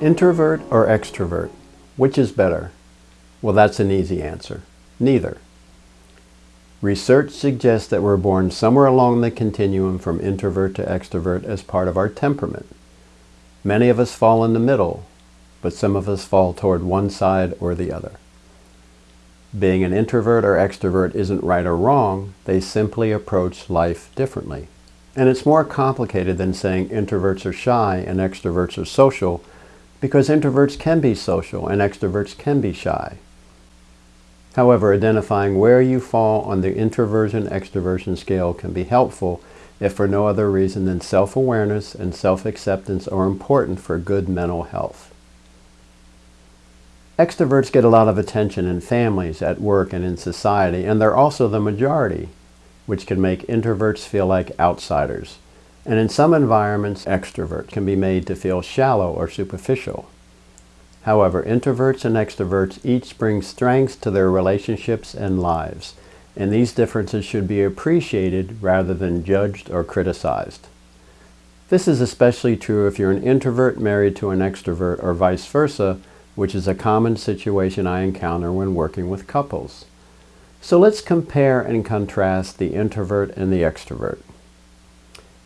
Introvert or extrovert? Which is better? Well, that's an easy answer. Neither. Research suggests that we're born somewhere along the continuum from introvert to extrovert as part of our temperament. Many of us fall in the middle, but some of us fall toward one side or the other. Being an introvert or extrovert isn't right or wrong, they simply approach life differently. And it's more complicated than saying introverts are shy and extroverts are social, because introverts can be social and extroverts can be shy. However, identifying where you fall on the introversion-extroversion scale can be helpful if for no other reason than self-awareness and self-acceptance are important for good mental health. Extroverts get a lot of attention in families, at work, and in society, and they're also the majority which can make introverts feel like outsiders. And in some environments, extroverts can be made to feel shallow or superficial. However, introverts and extroverts each bring strengths to their relationships and lives, and these differences should be appreciated rather than judged or criticized. This is especially true if you're an introvert married to an extrovert or vice versa, which is a common situation I encounter when working with couples. So let's compare and contrast the introvert and the extrovert.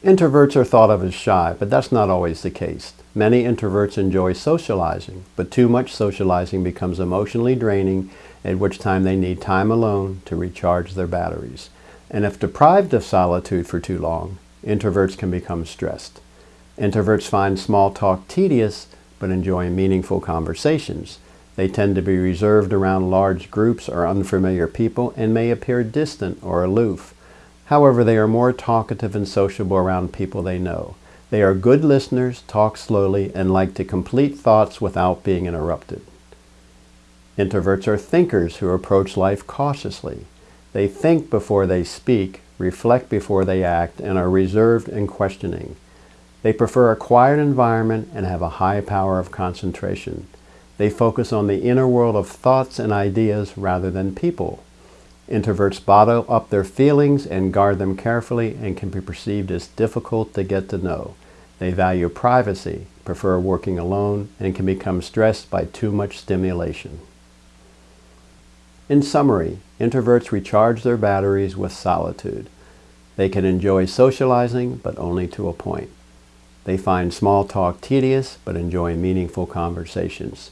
Introverts are thought of as shy, but that's not always the case. Many introverts enjoy socializing, but too much socializing becomes emotionally draining, at which time they need time alone to recharge their batteries. And if deprived of solitude for too long, introverts can become stressed. Introverts find small talk tedious, but enjoy meaningful conversations. They tend to be reserved around large groups or unfamiliar people and may appear distant or aloof. However, they are more talkative and sociable around people they know. They are good listeners, talk slowly, and like to complete thoughts without being interrupted. Introverts are thinkers who approach life cautiously. They think before they speak, reflect before they act, and are reserved and questioning. They prefer a quiet environment and have a high power of concentration. They focus on the inner world of thoughts and ideas rather than people. Introverts bottle up their feelings and guard them carefully and can be perceived as difficult to get to know. They value privacy, prefer working alone, and can become stressed by too much stimulation. In summary, introverts recharge their batteries with solitude. They can enjoy socializing, but only to a point. They find small talk tedious, but enjoy meaningful conversations.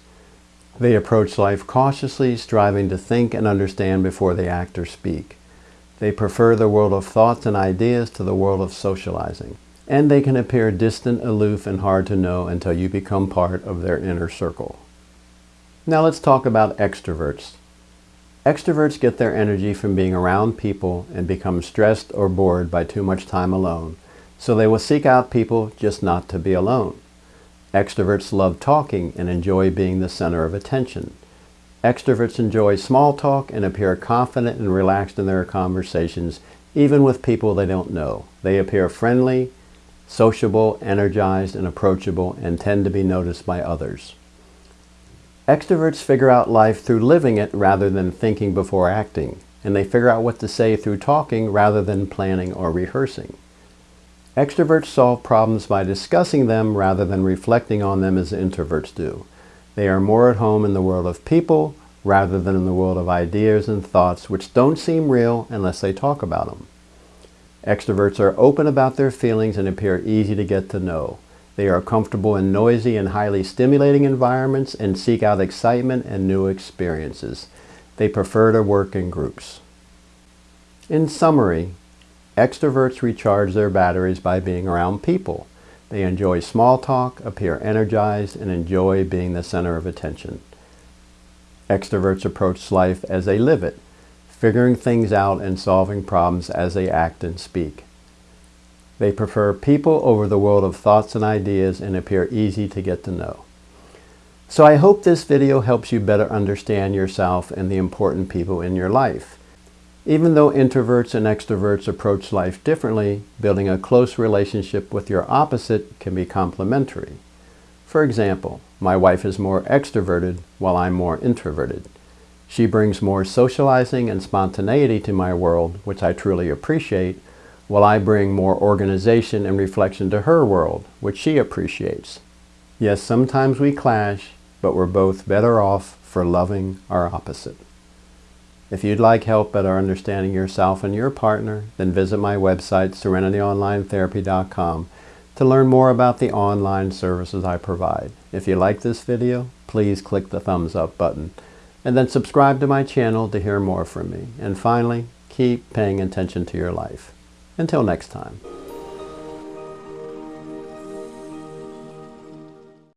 They approach life cautiously, striving to think and understand before they act or speak. They prefer the world of thoughts and ideas to the world of socializing. And they can appear distant, aloof, and hard to know until you become part of their inner circle. Now let's talk about extroverts. Extroverts get their energy from being around people and become stressed or bored by too much time alone, so they will seek out people just not to be alone. Extroverts love talking and enjoy being the center of attention. Extroverts enjoy small talk and appear confident and relaxed in their conversations, even with people they don't know. They appear friendly, sociable, energized, and approachable, and tend to be noticed by others. Extroverts figure out life through living it rather than thinking before acting, and they figure out what to say through talking rather than planning or rehearsing. Extroverts solve problems by discussing them rather than reflecting on them as introverts do. They are more at home in the world of people rather than in the world of ideas and thoughts which don't seem real unless they talk about them. Extroverts are open about their feelings and appear easy to get to know. They are comfortable in noisy and highly stimulating environments and seek out excitement and new experiences. They prefer to work in groups. In summary, Extroverts recharge their batteries by being around people. They enjoy small talk, appear energized, and enjoy being the center of attention. Extroverts approach life as they live it, figuring things out and solving problems as they act and speak. They prefer people over the world of thoughts and ideas and appear easy to get to know. So I hope this video helps you better understand yourself and the important people in your life. Even though introverts and extroverts approach life differently, building a close relationship with your opposite can be complementary. For example, my wife is more extroverted while I'm more introverted. She brings more socializing and spontaneity to my world, which I truly appreciate, while I bring more organization and reflection to her world, which she appreciates. Yes, sometimes we clash, but we're both better off for loving our opposite. If you'd like help better understanding yourself and your partner, then visit my website, serenityonlinetherapy.com, to learn more about the online services I provide. If you like this video, please click the thumbs up button, and then subscribe to my channel to hear more from me. And finally, keep paying attention to your life. Until next time.